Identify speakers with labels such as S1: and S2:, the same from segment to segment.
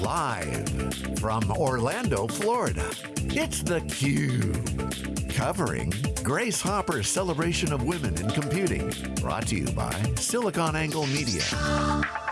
S1: Live from Orlando, Florida, it's theCUBE. Covering Grace Hopper's Celebration of Women in Computing. Brought to you by SiliconANGLE Media.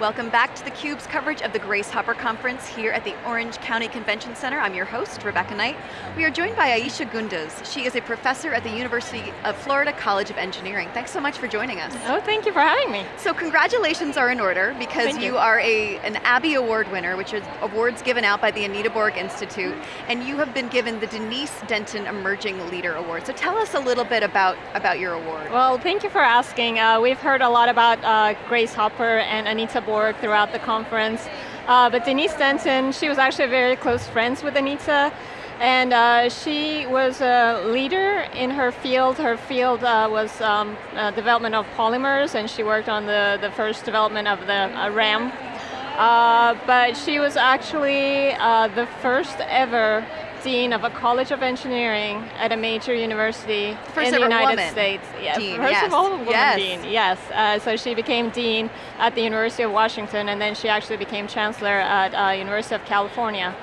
S2: Welcome back to theCUBE's coverage of the Grace Hopper Conference here at the Orange County Convention Center. I'm your host, Rebecca Knight. We are joined by Aisha Gunduz. She is a professor at the University of Florida College of Engineering. Thanks so much for joining us.
S3: Oh, thank you for having me.
S2: So congratulations are in order because you,
S3: you,
S2: are a, an ABIE Award winner, which is awards given out by the Anita Borg Institute, and you have been given the Denise Denton Emerging Leader Award. So tell us a little bit about, about your award.
S3: Well, thank you for asking. Uh, we've heard a lot about uh, Grace Hopper and Anita Borg throughout the conference. Uh, but Denise Denton, she was actually very close friends with Anita, and uh, she was a leader in her field. Her field uh, was um, uh, development of polymers, and she worked on the, the first development of the uh, RAM. Uh, but she was actually the first ever dean of a college of engineering at a major university
S2: first
S3: in the United
S2: woman.
S3: States.
S2: Yeah, dean,
S3: first
S2: yes.
S3: of all, woman
S2: yes.
S3: dean, yes. Uh, so she became dean at the University of Washington and then she actually became chancellor at uh, University of California.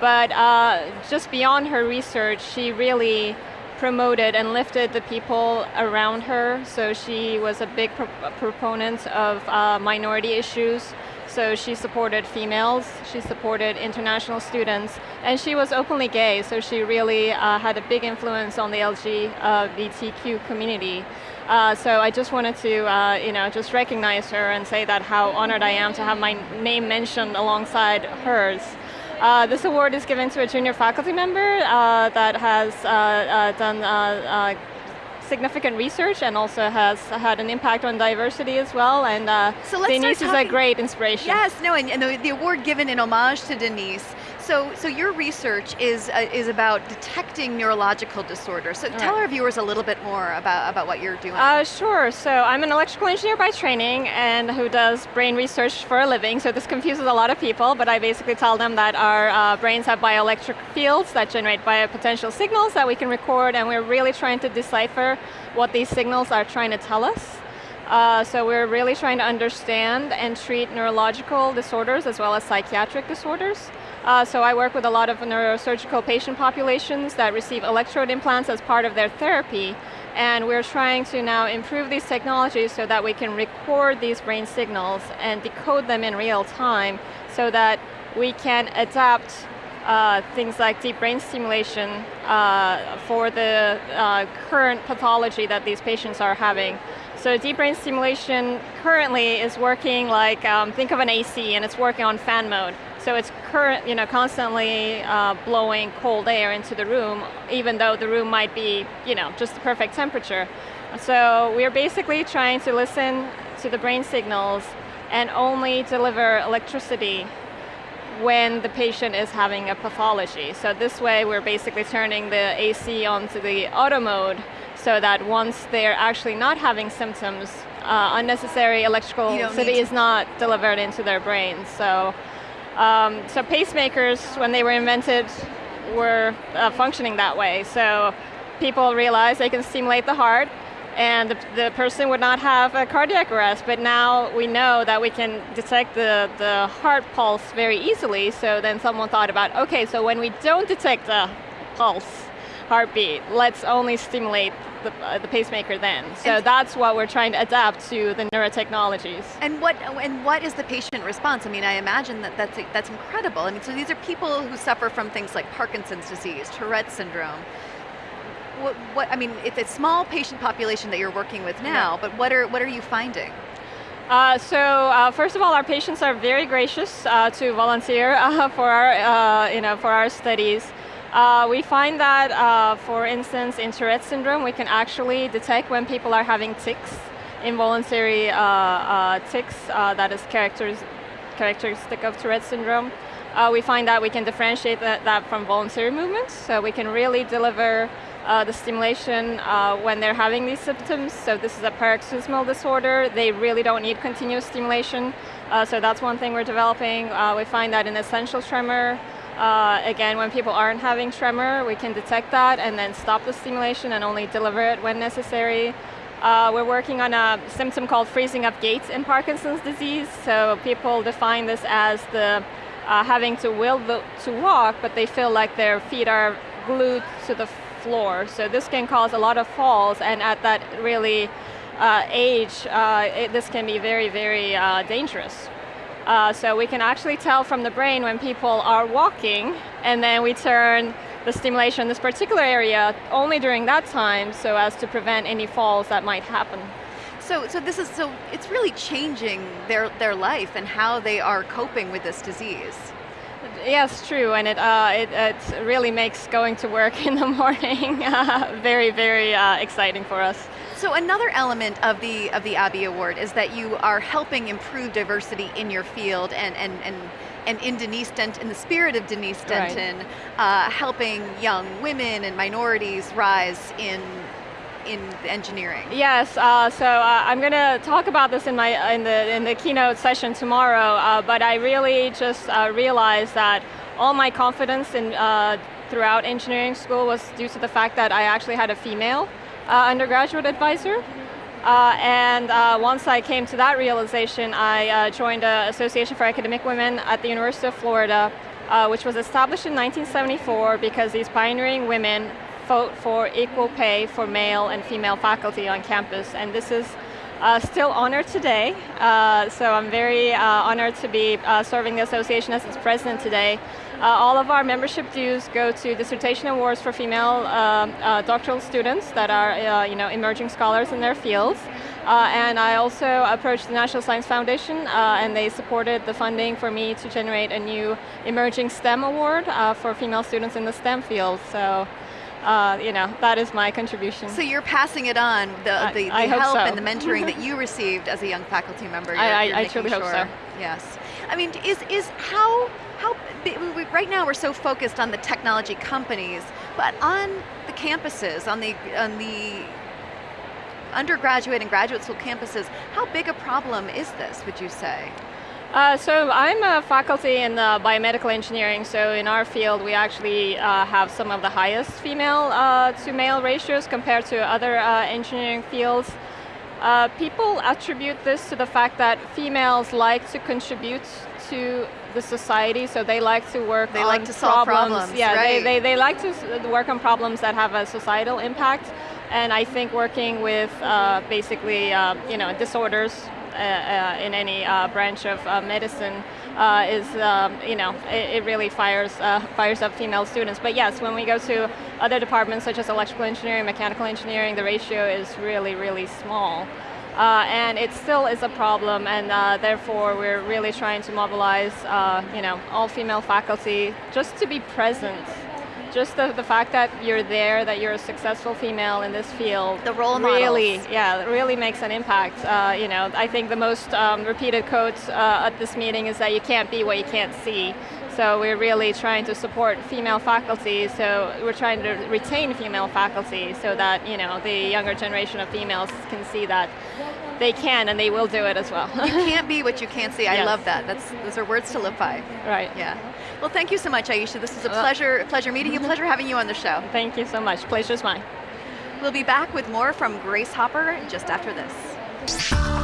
S3: But uh, just beyond her research, she really promoted and lifted the people around her. So she was a big pro proponent of uh, minority issues. So she supported females, she supported international students, and she was openly gay, so she really uh, had a big influence on the LGBTQ community. Uh, so I just wanted to, uh, you know, just recognize her and say that how honored I am to have my name mentioned alongside hers. Uh, this award is given to a junior faculty member uh, that has uh, uh done uh, significant research and also has had an impact on diversity as well. And uh,
S2: so
S3: Denise is a great inspiration.
S2: Yes, no, and, and the, the, award given in homage to Denise. So, so your research is uh, is about detecting neurological disorders. So All tell right. our viewers a little bit more about, about what you're doing.
S3: Uh, sure, so I'm an electrical engineer by training and who does brain research for a living, so this confuses a lot of people, but I basically tell them that our uh, brains have bioelectric fields that generate biopotential signals that we can record and we're really trying to decipher what these signals are trying to tell us. Uh, so we're really trying to understand and treat neurological disorders as well as psychiatric disorders. Uh, so I work with a lot of neurosurgical patient populations that receive electrode implants as part of their therapy. And we're trying to now improve these technologies so that we can record these brain signals and decode them in real time so that we can adapt uh, things like deep brain stimulation uh, for the uh, current pathology that these patients are having. So deep brain stimulation currently is working like, um, think of an AC and it's working on fan mode. So it's current, you know, constantly uh, blowing cold air into the room, even though the room might be, you know, just the perfect temperature. So we're basically trying to listen to the brain signals and only deliver electricity when the patient is having a pathology. So this way we're basically turning the AC onto the auto mode so that once they're actually not having symptoms, uh, unnecessary electrical city is not delivered into their brains. So um, so pacemakers, when they were invented, were uh, functioning that way. So people realized they can stimulate the heart and the, the, person would not have a cardiac arrest, but now we know that we can detect the, the heart pulse very easily, so then someone thought about, okay, so when we don't detect the pulse, heartbeat, let's only stimulate the, uh, the pacemaker then. So and that's what we're trying to adapt to the neurotechnologies.
S2: And what and what is the patient response? I mean, I imagine that that's, that's incredible. I mean, so these are people who suffer from things like Parkinson's disease, Tourette syndrome. What, what I mean, it's a small patient population that you're working with now, yeah. but what are, what are you finding?
S3: Uh, so uh, first of all, our patients are very gracious uh, to volunteer uh, for our, uh, you know, for our studies. Uh, we find that, uh, for instance, in Tourette syndrome, we can actually detect when people are having tics, involuntary uh, uh tics uh, that is characteristic of Tourette syndrome. Uh, we find that we can differentiate that, that, from voluntary movements, so we can really deliver the stimulation when they're having these symptoms. So this is a paroxysmal disorder. They really don't need continuous stimulation. so that's one thing we're developing. we find that in essential tremor, uh, again, when people aren't having tremor, we can detect that and then stop the stimulation and only deliver it when necessary. Uh, we're working on a symptom called freezing of gait in Parkinson's disease. So people define this as the uh, having to will to walk, but they feel like their feet are glued to the floor. So this can cause a lot of falls, and at that really uh, age, uh, it, this can be very, very uh, dangerous. Uh, so we can actually tell from the brain when people are walking, and then we turn the stimulation in this particular area only during that time so as to prevent any falls that might happen.
S2: So, so this is so it's really changing their their life and how they are coping with this disease.
S3: Yes, true, and it, uh, it, it, really makes going to work in the morning uh, very, very uh, exciting for us.
S2: So another element of the of the ABIE Award is that you are helping improve diversity in your field and and and and in Denise Denton, in the spirit of Denise Denton, right. uh, helping young women and minorities rise in in engineering.
S3: Yes, uh, so uh, I'm going to talk about this in my in the in the keynote session tomorrow. Uh, but I really just uh, realized that all my confidence in uh, throughout engineering school was due to the fact that I actually had a female uh, undergraduate advisor. Uh, and uh, once I came to that realization, I uh, joined the Association for Academic Women at the University of Florida, uh, which was established in 1974 because these pioneering women fought for equal pay for male and female faculty on campus. And this is uh, still honored today, uh, so I'm very uh, honored to be uh, serving the association as its president today. Uh, all of our membership dues go to dissertation awards for female uh, doctoral students that are you know, emerging scholars in their fields. and I also approached the National Science Foundation and they supported the funding for me to generate a new emerging STEM award for female students in the STEM field. So uh, you know, that is my contribution.
S2: So you're passing it on, the, the, the help so. and the mentoring that you received as a young faculty member. You're,
S3: I,
S2: you're
S3: I, I truly
S2: sure.
S3: hope so.
S2: Yes. I mean, is, is how, how, right now we're so focused on the technology companies, but on the campuses, on the, on the undergraduate and graduate school campuses, how big a problem is this, would you say?
S3: Uh, so I'm a faculty in uh, biomedical engineering, so in our field we actually uh, have some of the highest female uh, to male ratios compared to other uh, engineering fields. Uh, people attribute this to the fact that females like to contribute to the society, so they like to work
S2: they
S3: on
S2: like to
S3: problems.
S2: solve problems.
S3: Yeah,
S2: right.
S3: they, they, they like to work on problems that have a societal impact, and I think working with basically you know disorders in any uh, branch of medicine is, um, you know, it, it really fires, fires up female students. But yes, when we go to other departments such as electrical engineering, mechanical engineering, the ratio is really, really small. Uh, and it still is a problem, and uh, therefore we're really trying to mobilize, uh, you know, all female faculty just to be present just the, the fact that you're there, that you're a successful female in this field.
S2: The role models.
S3: really, yeah, really makes an impact. Uh, you know, I think the most um, repeated quote uh, at this meeting is that you can't be what you can't see. So we're really trying to support female faculty, so we're trying to retain female faculty so that, you know, the younger generation of females can see that they can and they will do it as well.
S2: you can't be what you can't see. I yes. love that. That's, those are words to live by.
S3: Right.
S2: Yeah. Well, thank you so much, Aisha. This is a pleasure, pleasure meeting you, pleasure having you on the show.
S3: Thank you so much. Pleasure's mine.
S2: We'll be back with more from Grace Hopper just after this.